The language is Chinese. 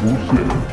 不是